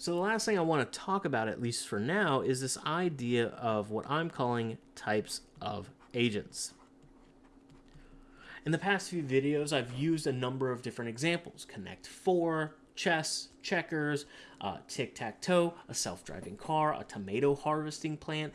So the last thing I want to talk about, at least for now, is this idea of what I'm calling types of agents. In the past few videos, I've used a number of different examples. Connect 4, chess, checkers, uh, tic-tac-toe, a self-driving car, a tomato harvesting plant.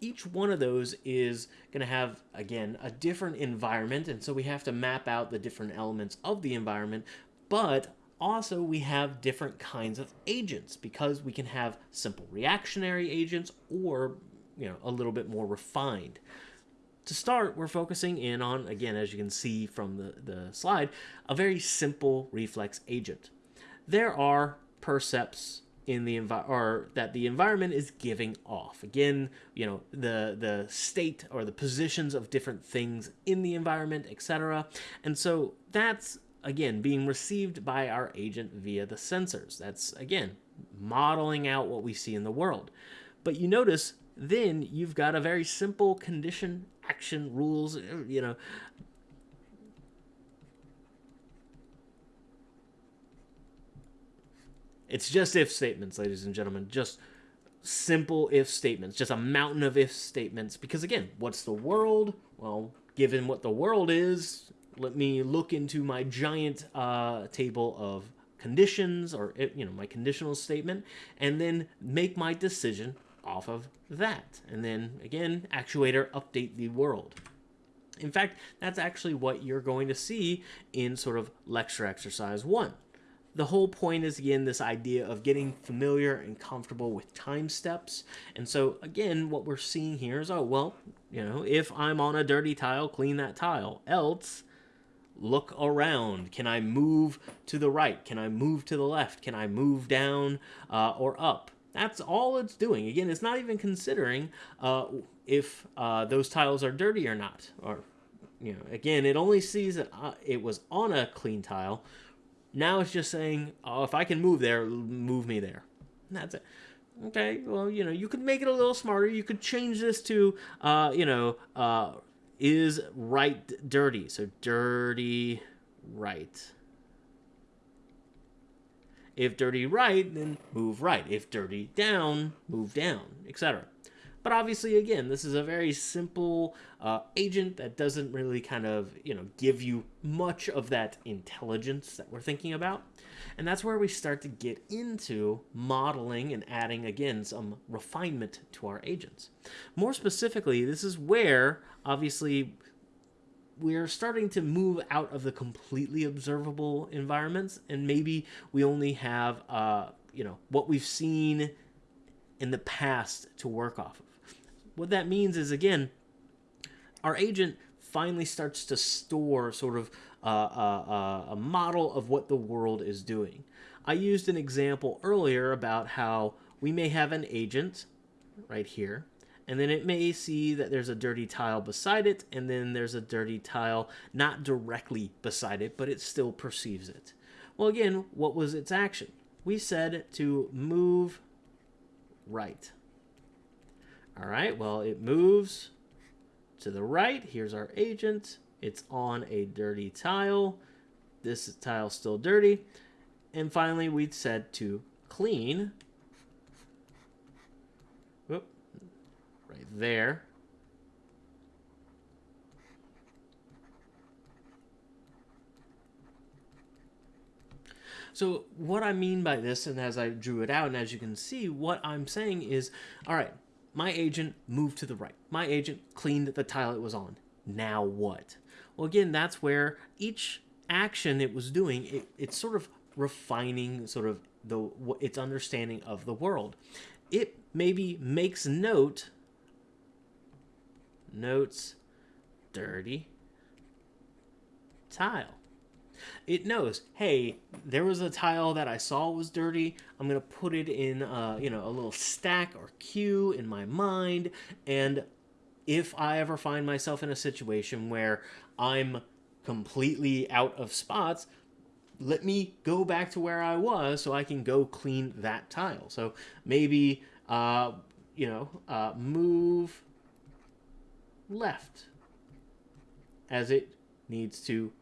Each one of those is going to have, again, a different environment, and so we have to map out the different elements of the environment, but also we have different kinds of agents because we can have simple reactionary agents or you know a little bit more refined. To start we're focusing in on again as you can see from the, the slide a very simple reflex agent. There are percepts in the envi- or that the environment is giving off. Again you know the the state or the positions of different things in the environment etc and so that's again, being received by our agent via the sensors. That's, again, modeling out what we see in the world. But you notice then you've got a very simple condition action rules, you know. It's just if statements, ladies and gentlemen. Just simple if statements. Just a mountain of if statements. Because again, what's the world? Well, given what the world is, let me look into my giant uh, table of conditions or eh, you know my conditional statement and then make my decision off of that. And then again actuator update the world. In fact that's actually what you're going to see in sort of lecture exercise one. The whole point is again this idea of getting familiar and comfortable with time steps. And so again what we're seeing here is oh well you know if i'm on a dirty tile clean that tile. Else look around. Can I move to the right? Can I move to the left? Can I move down uh, or up? That's all it's doing. Again, it's not even considering uh, if uh, those tiles are dirty or not. Or, you know, again, it only sees that uh, it was on a clean tile. Now it's just saying, oh, if I can move there, move me there. And that's it. Okay, well, you know, you could make it a little smarter. You could change this to, uh, you know, uh, is right dirty. So dirty right. If dirty right, then move right. If dirty down, move down, etc. But obviously, again, this is a very simple uh, agent that doesn't really kind of, you know, give you much of that intelligence that we're thinking about. And that's where we start to get into modeling and adding, again, some refinement to our agents. More specifically, this is where, obviously, we're starting to move out of the completely observable environments, and maybe we only have, uh, you know, what we've seen in the past to work off of. What that means is, again, our agent finally starts to store sort of uh, uh, uh, a model of what the world is doing. I used an example earlier about how we may have an agent right here, and then it may see that there's a dirty tile beside it, and then there's a dirty tile not directly beside it, but it still perceives it. Well, again, what was its action? We said to move right. All right, well, it moves to the right. Here's our agent. It's on a dirty tile. This tile's still dirty. And finally, we said to clean. Whoop, right there. So what I mean by this, and as I drew it out, and as you can see, what I'm saying is, all right, my agent moved to the right. My agent cleaned the tile it was on. Now what? Well, again, that's where each action it was doing, it, it's sort of refining sort of the its understanding of the world. It maybe makes note, notes, dirty tile it knows, hey, there was a tile that I saw was dirty. I'm going to put it in, uh, you know, a little stack or queue in my mind. And if I ever find myself in a situation where I'm completely out of spots, let me go back to where I was so I can go clean that tile. So maybe, uh, you know, uh, move left as it needs to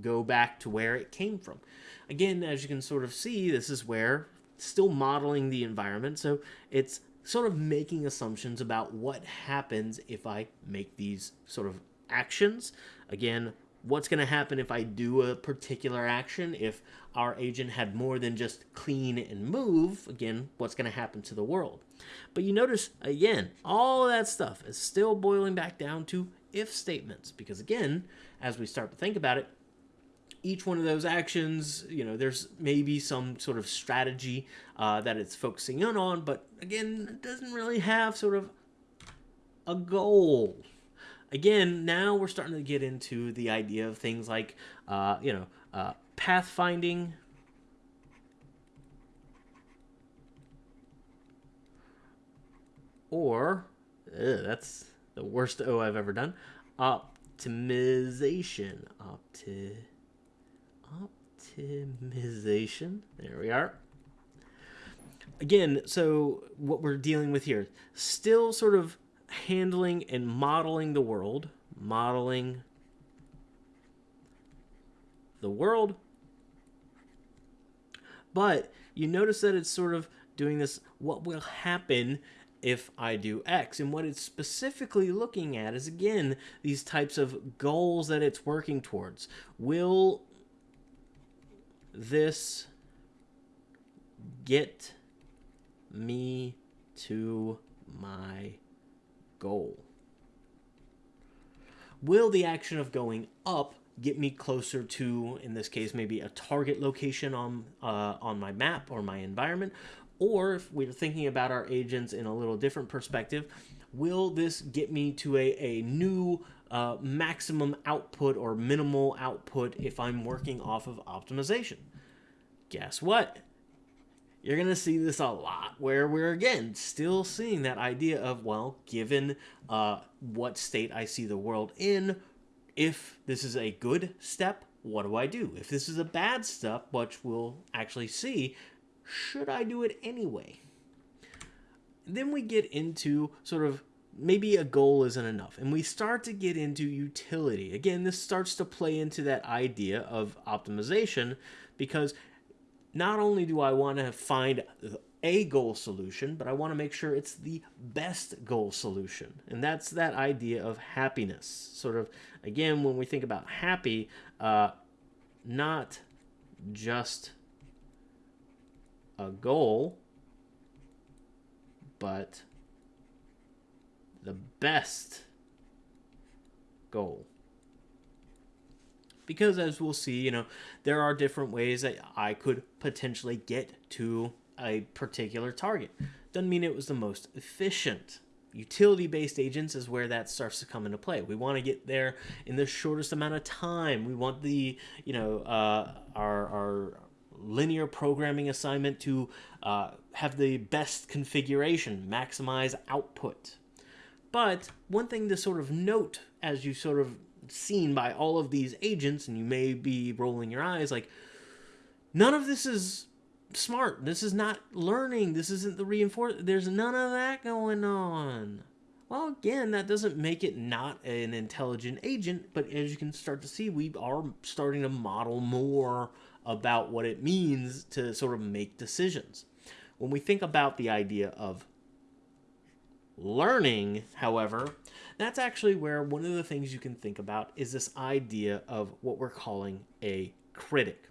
go back to where it came from. Again, as you can sort of see, this is where still modeling the environment. So it's sort of making assumptions about what happens if I make these sort of actions. Again, what's going to happen if I do a particular action? If our agent had more than just clean and move, again, what's going to happen to the world? But you notice, again, all that stuff is still boiling back down to if statements. Because again, as we start to think about it, each one of those actions, you know, there's maybe some sort of strategy uh, that it's focusing in on, but again, it doesn't really have sort of a goal. Again, now we're starting to get into the idea of things like, uh, you know, uh, pathfinding. Or, ugh, that's the worst O I've ever done. Optimization. Opti optimization. There we are. Again, so what we're dealing with here, still sort of handling and modeling the world, modeling the world. But you notice that it's sort of doing this what will happen if I do X. And what it's specifically looking at is, again, these types of goals that it's working towards. Will this get me to my goal? Will the action of going up get me closer to, in this case, maybe a target location on uh, on my map or my environment? Or if we're thinking about our agents in a little different perspective, will this get me to a, a new uh, maximum output or minimal output if I'm working off of optimization? Guess what? You're going to see this a lot where we're again still seeing that idea of, well, given uh, what state I see the world in, if this is a good step, what do I do? If this is a bad step, which we'll actually see, should I do it anyway? Then we get into sort of maybe a goal isn't enough. And we start to get into utility. Again, this starts to play into that idea of optimization because not only do I want to find a goal solution, but I want to make sure it's the best goal solution. And that's that idea of happiness. Sort of, again, when we think about happy, uh, not just a goal, but the best goal. Because as we'll see, you know, there are different ways that I could potentially get to a particular target. Doesn't mean it was the most efficient. Utility based agents is where that starts to come into play. We want to get there in the shortest amount of time. We want the, you know, uh, our, our linear programming assignment to uh, have the best configuration, maximize output. But one thing to sort of note as you sort of seen by all of these agents, and you may be rolling your eyes like, none of this is smart. This is not learning. This isn't the reinforce. There's none of that going on. Well, again, that doesn't make it not an intelligent agent, but as you can start to see, we are starting to model more about what it means to sort of make decisions. When we think about the idea of learning, however, that's actually where one of the things you can think about is this idea of what we're calling a critic.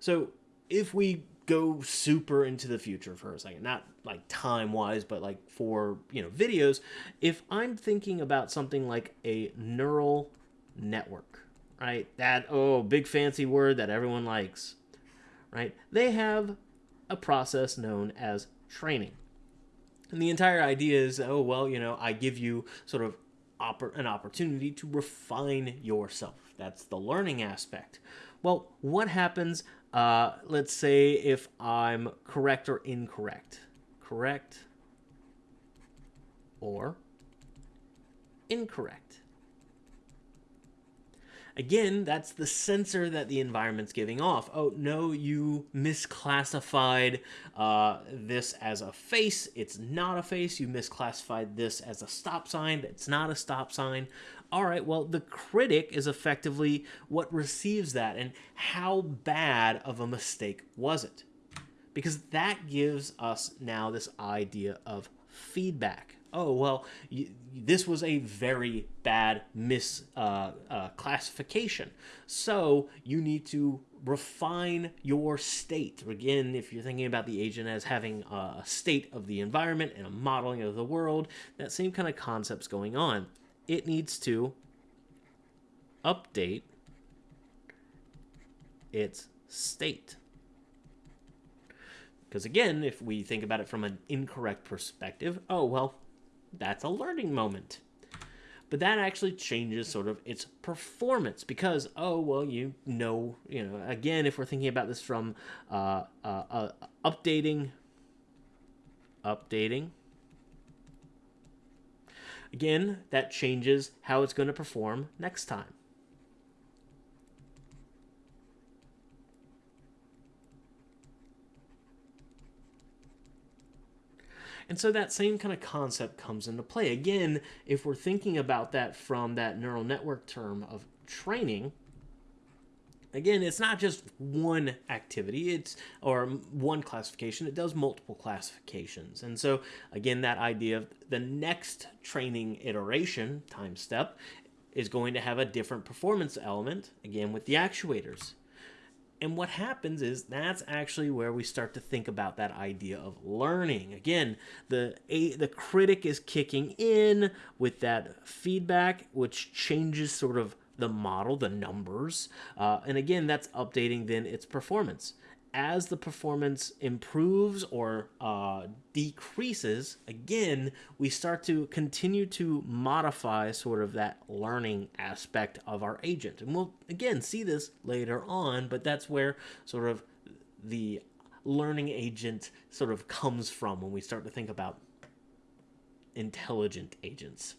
So if we go super into the future for a second, not like time wise, but like for, you know, videos, if I'm thinking about something like a neural network, right? That, oh, big fancy word that everyone likes, right? They have a process known as training. And the entire idea is, oh, well, you know, I give you sort of oppor- an opportunity to refine yourself. That's the learning aspect. Well, what happens, uh, let's say, if I'm correct or incorrect? Correct or incorrect? Again, that's the sensor that the environment's giving off. Oh, no, you misclassified uh, this as a face. It's not a face. You misclassified this as a stop sign. It's not a stop sign. All right, well, the critic is effectively what receives that. And how bad of a mistake was it? because that gives us now this idea of feedback. Oh, well, this was a very bad misclassification. Uh, uh, so you need to refine your state. Again, if you're thinking about the agent as having a state of the environment and a modeling of the world, that same kind of concept's going on. It needs to update its state. Because again, if we think about it from an incorrect perspective, oh, well, that's a learning moment. But that actually changes sort of its performance because, oh, well, you know, you know, again, if we're thinking about this from uh, uh, uh, updating, updating, again, that changes how it's going to perform next time. And so that same kind of concept comes into play. Again, if we're thinking about that from that neural network term of training, again it's not just one activity it's or one classification it does multiple classifications and so again that idea of the next training iteration time step is going to have a different performance element again with the actuators and what happens is that's actually where we start to think about that idea of learning. Again, the a, the critic is kicking in with that feedback, which changes sort of the model, the numbers, uh, and again, that's updating then its performance as the performance improves or uh, decreases, again, we start to continue to modify sort of that learning aspect of our agent. And we'll, again, see this later on, but that's where sort of the learning agent sort of comes from when we start to think about intelligent agents.